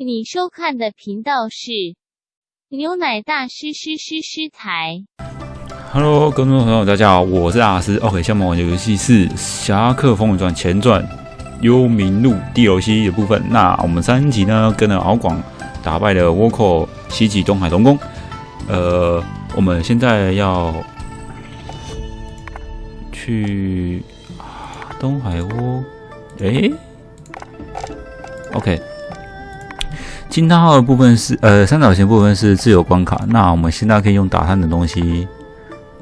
你收看的频道是牛奶大师师师师台。Hello，观众朋友，大家好，我是大师。OK，下面玩的游戏是《侠客风云传前传幽冥路》地游戏的部分。那我们三集呢，跟着敖广打败了倭寇，袭击东海龙宫。呃，我们现在要去东海窝，哎，OK。惊叹号的部分是呃三角形部分是自由关卡，那我们现在可以用打探的东西，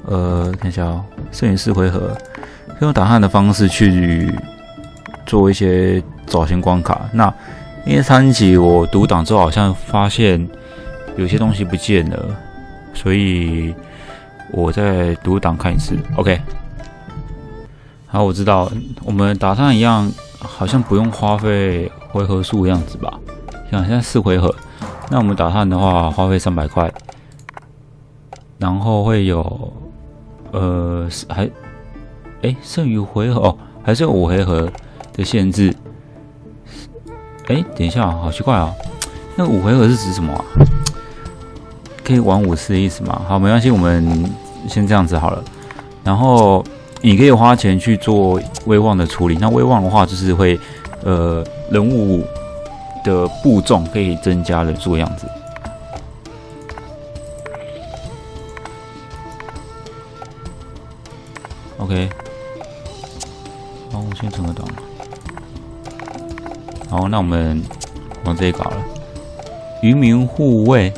呃看一下哦，摄影师回合，可以用打探的方式去做一些造型关卡。那因为三级我读档之后好像发现有些东西不见了，所以我再读档看一次。OK，好，我知道我们打探一样好像不用花费回合数样子吧。好，现在四回合，那我们打探的话花费三百块，然后会有，呃，还，哎，剩余回合哦，还是有五回合的限制。哎，等一下，好奇怪啊，那五回合是指什么啊？可以玩五次的意思吗？好，没关系，我们先这样子好了。然后你可以花钱去做威望的处理，那威望的话就是会，呃，人物。的步重可以增加人数的样子。OK，好，我先存个岛，好，那我们往这里搞了渔民护卫。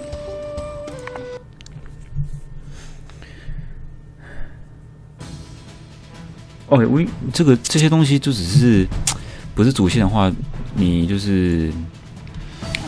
OK，我这个这些东西就只是不是主线的话，你就是。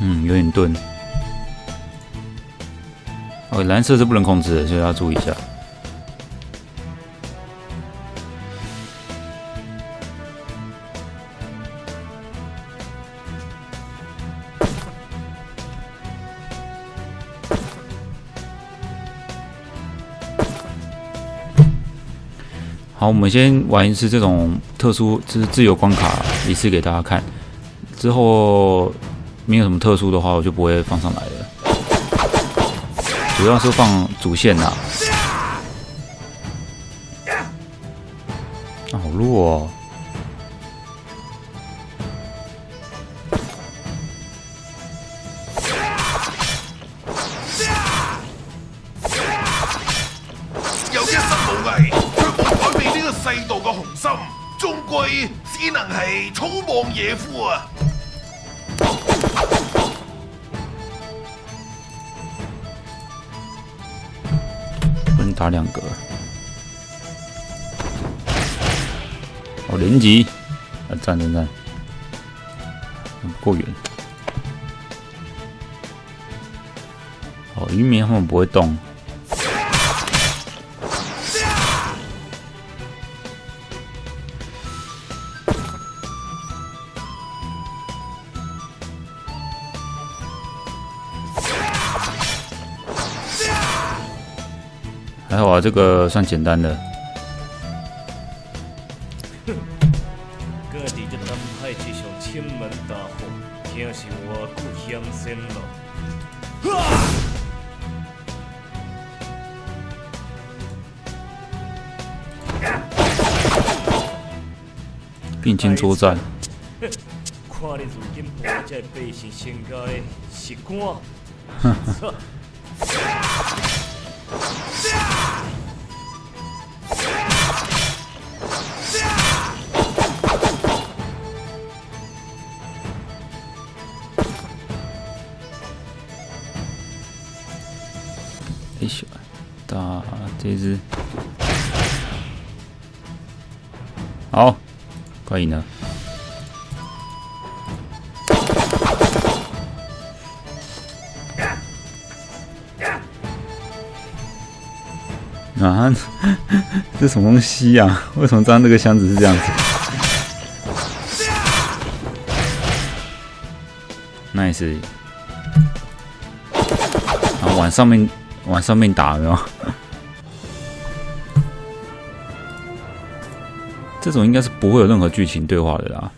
嗯，有点钝。哦，蓝色是不能控制的，所以要注意一下。好，我们先玩一次这种特殊，就是自由关卡一次给大家看，之后。没有什么特殊的话，我就不会放上来了。主要是放主线呐。好弱哦！有一身武艺，却无改变这个世道的雄心，终归只能是粗莽野夫啊！两个，哦，连击，啊，站站站，过远，哦，渔民他们不会动。那我这个算简单的。各地的千门大我不了。并肩作战。哼。这一只，好，可以呢。啊？这什么东西啊？为什么装这个箱子是这样子？那也是，然后往上面，往上面打，没有？这种应该是不会有任何剧情对话的啦。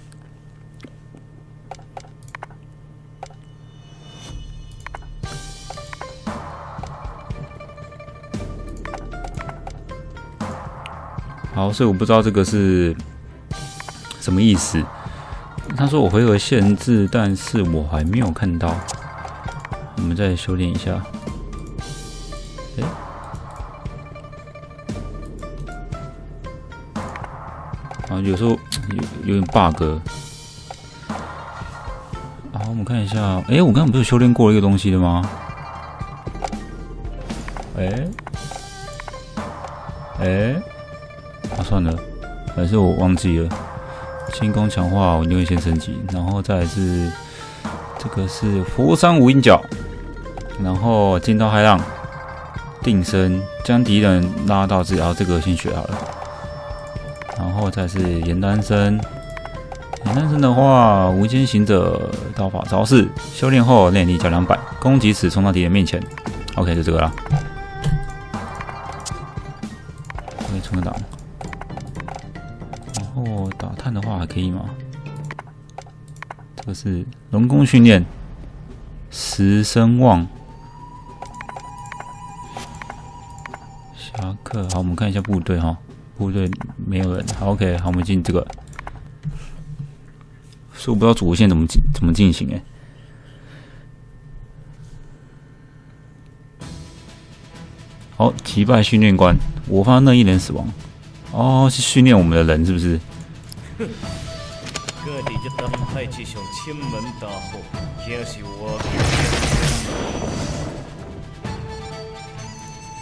好，所以我不知道这个是什么意思。他说我回合限制，但是我还没有看到。我们再修炼一下。有时候 有有点 bug，好，我们看一下，哎，我刚刚不是修炼过一个东西的吗？哎，哎，啊，算了，还是我忘记了。轻功强化，我宁愿先升级，然后再是这个是佛山无影脚，然后惊涛骇浪，定身将敌人拉到自己，然后这个先学好了。后再是严丹生，严丹生的话，无间行者道法招式修炼后，练力加两百，攻击时冲到敌人面前。OK，就这个了。可以冲个到。然后打探的话还可以吗？这个是龙宫训练，十声望侠客。好，我们看一下部队哈。部队没有人，好，OK，好，我们进这个。我我不知道主线怎么进，怎么进行哎。好，击败训练官，我方那一人死亡，哦，是训练我们的人是不是？各地去门大我。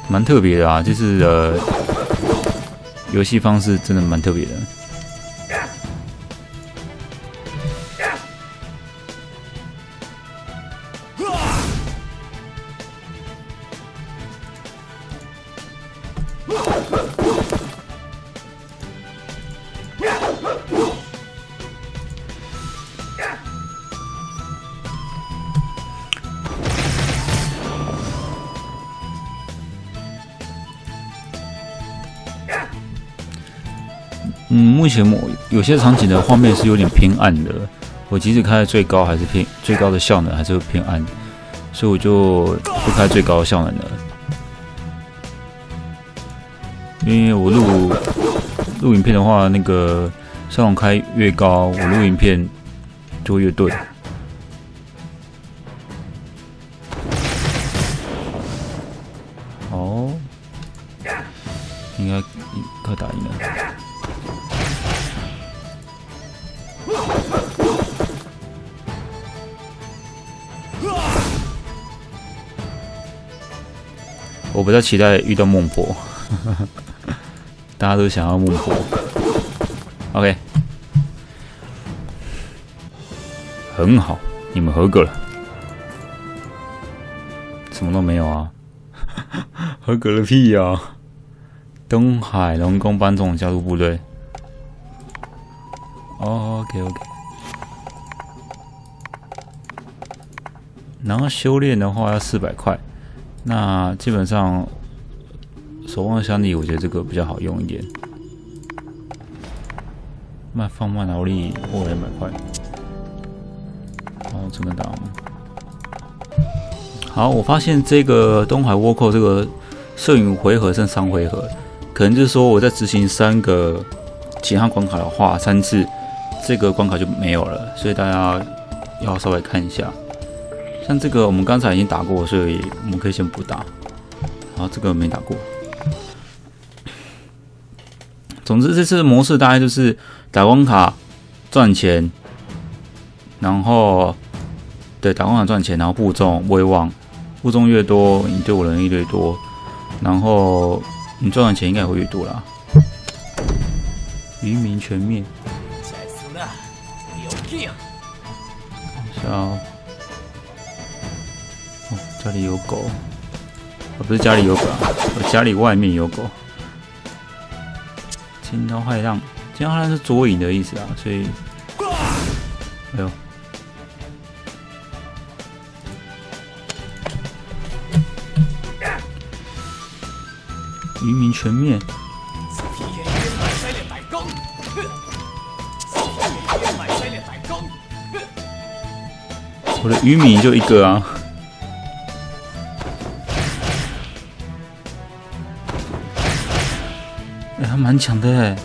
蛮特别的啊，就是呃。游戏方式真的蛮特别的。嗯，目前我有些场景的画面是有点偏暗的，我即使开最高，还是偏最高的效能还是会偏暗，所以我就不开最高的效能了。因为我录录影片的话，那个上网开越高，我录影片就越对。哦，应该快打赢了。我在期待遇到孟婆，大家都想要孟婆。OK，很好，你们合格了。什么都没有啊，合格了屁呀！东海龙宫班总加入部队。OK OK，然后修炼的话要四百块。那基本上，守望相李，我觉得这个比较好用一点。那放慢劳力，我也蛮快的。后怎么打。好，我发现这个东海倭寇这个摄影回合剩三回合，可能就是说我在执行三个其他关卡的话，三次这个关卡就没有了，所以大家要稍微看一下。像这个我们刚才已经打过，所以我们可以先不打。然后这个没打过。总之这次模式大概就是打光卡赚钱，然后对打光卡赚钱，然后负重威望，负重越多，你对我能力越多，然后你赚的钱应该会越多啦。渔民全灭。是啊。家里有狗，我不是家里有狗，我家里外面有狗。惊涛骇浪，惊涛骇浪是捉影的意思啊，所以，哎呦，鱼民全面。我的鱼米就一个啊。抢的，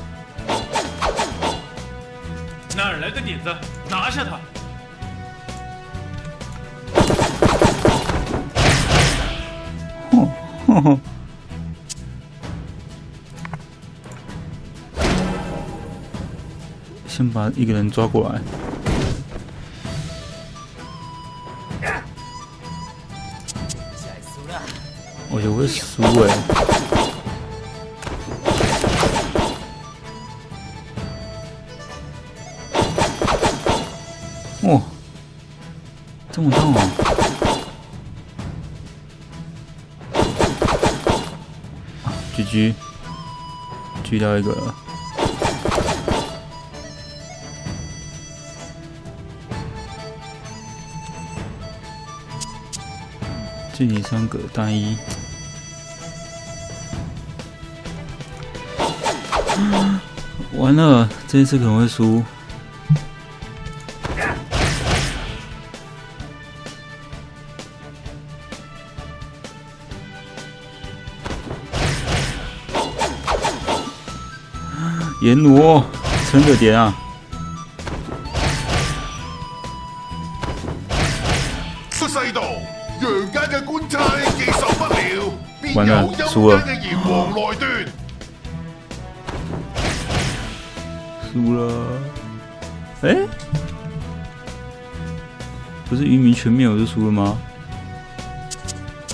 哪儿来的点子？拿下他！哼哼哼！先把一个人抓过来。我就会输哎。这中啊！狙狙狙掉一个，距离三个单一，完了，这一次可能会输。人奴，撑着点啊！出世道，皇家嘅官差既受不了，完了，输了。的阎王来输了。哎，不是渔民全灭我就输了吗？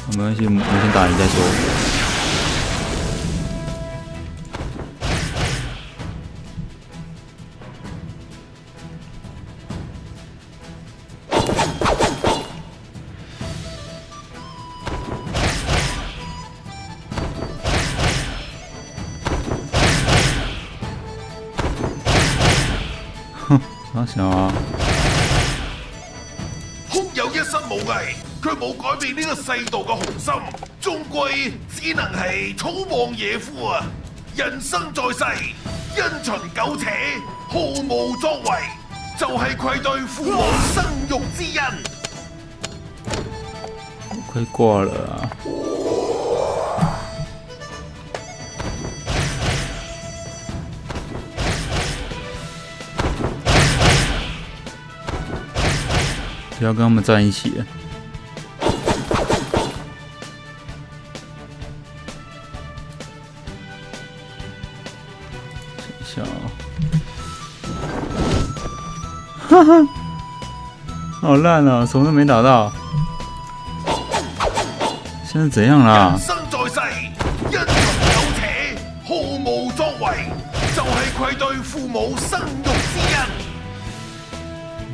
没关系，我们先打赢再说。世道嘅雄心，终归只能系草莽野夫啊！人生在世，因循苟且，毫无作为，就系愧对父母生育之恩。快挂了！不要跟他们在一起。好烂啊！什么都没打到，现在怎样了？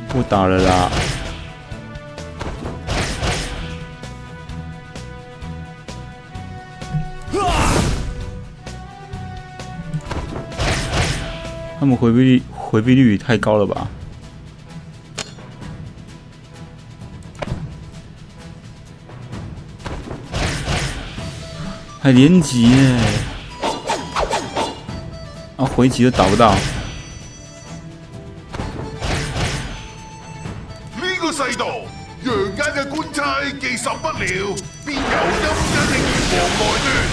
不打了啦！他们回避率回避率太高了吧？还连击呢，啊回击都打不到。这个世道，阳间的官差记受不了，便由阴间的阎王来断。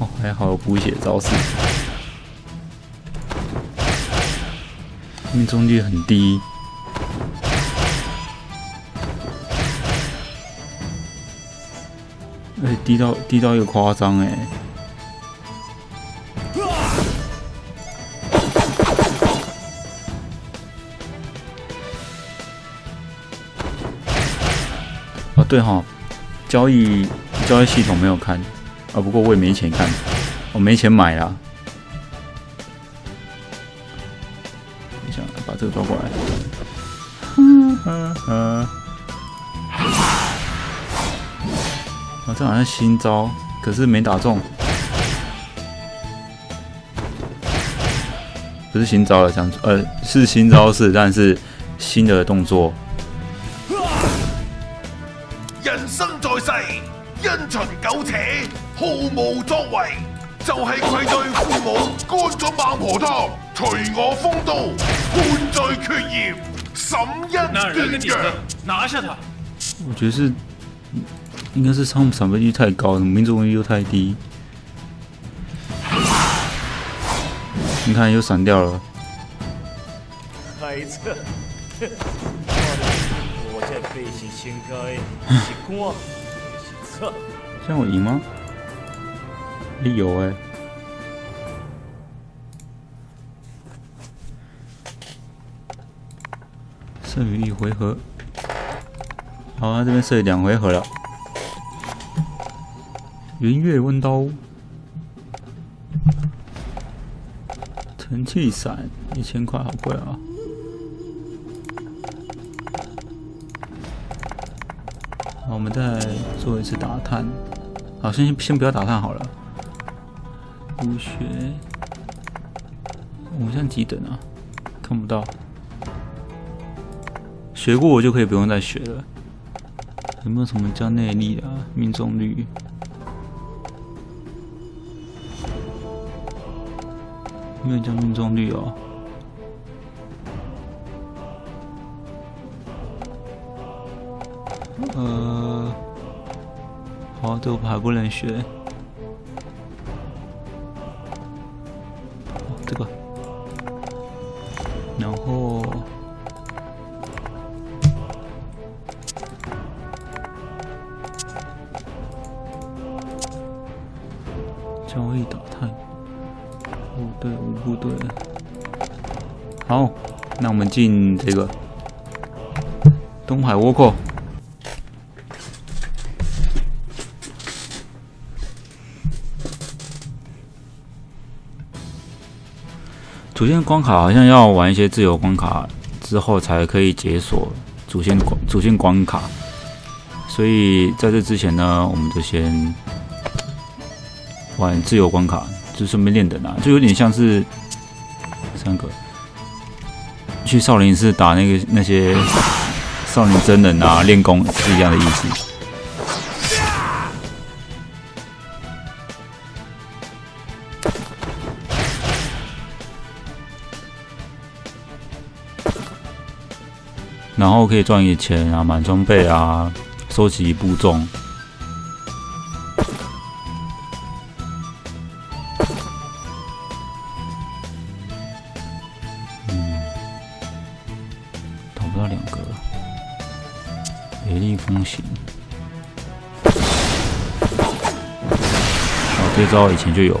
哦，还好有补血招式，命中率很低。低到低到一个夸张哎！啊！哦对哈，交易交易系统没有看，啊，不过我也没钱看，我没钱买啊。等一下，把这个抓过来。嗯嗯嗯。这好像新招，可是没打中。不是新招了，讲呃是新招式，但是新的动作。人生在世，因循苟且，毫无作为，就系愧对父母，干咗孟婆汤，随我风度，判罪缺矣。什一，样的拿下他？我觉得是。应该是汤姆闪避率太高，民族率又太低。你看又闪掉了。孩子，我这辈该这样我赢吗？你有哎。剩余一回合。好啊，这边剩两回合了。圆月弯刀，成器伞，一千块好贵啊！我们再做一次打探，好，先先不要打探好了。武学，现在几等啊？看不到，学过我就可以不用再学了。有没有什么叫内力啊？命中率？没有将军中率哦，呃，花豆牌不能学。进这个东海倭寇。主线关卡好像要玩一些自由关卡之后才可以解锁主线主线关卡，所以在这之前呢，我们就先玩自由关卡，就顺便练等啊，就有点像是三个。去少林寺打那个那些少林真人啊，练功是一样的意思。然后可以赚一些钱啊，买装备啊，收集部众。雷厉风行，这招以前就有。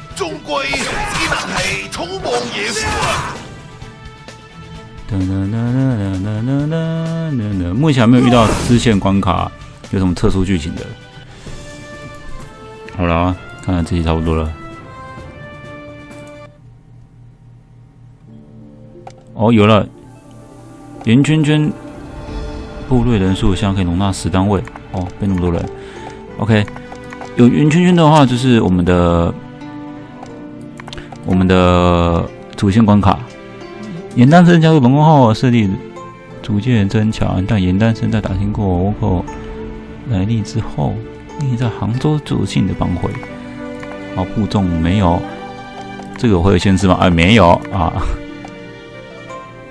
终归，一啖气，冲破夜幕。哒哒哒哒哒哒哒哒哒。目前还没有遇到支线关卡，有什么特殊剧情的？好了，看看这集差不多了。哦，有了，圆圈圈，部队人数现在可以容纳十单位。哦，被那么多人。OK，有圆圈圈的话，就是我们的。我们的主线关卡，严丹生加入龙宫后势力逐渐增强，但严丹生在打听过倭寇来历之后，你在杭州组建的帮会，啊，部众没有这个会有限制吗？哎，没有啊，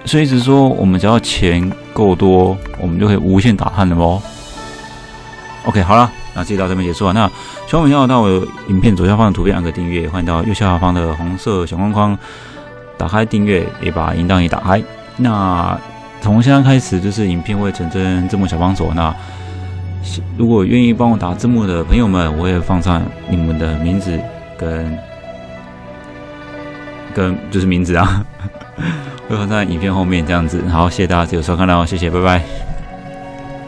所以是说我们只要钱够多，我们就可以无限打探的哦。OK，好了。那这集到这边结束啊。那喜欢我的到我影片左下方的图片按个订阅，欢迎到右下方的红色小框框打开订阅，也把铃铛也打开。那从现在开始，就是影片会成真字幕小帮手。那如果愿意帮我打字幕的朋友们，我会放上你们的名字跟跟就是名字啊，会放在影片后面这样子。好，谢谢大家继续收看哦，谢谢，拜拜。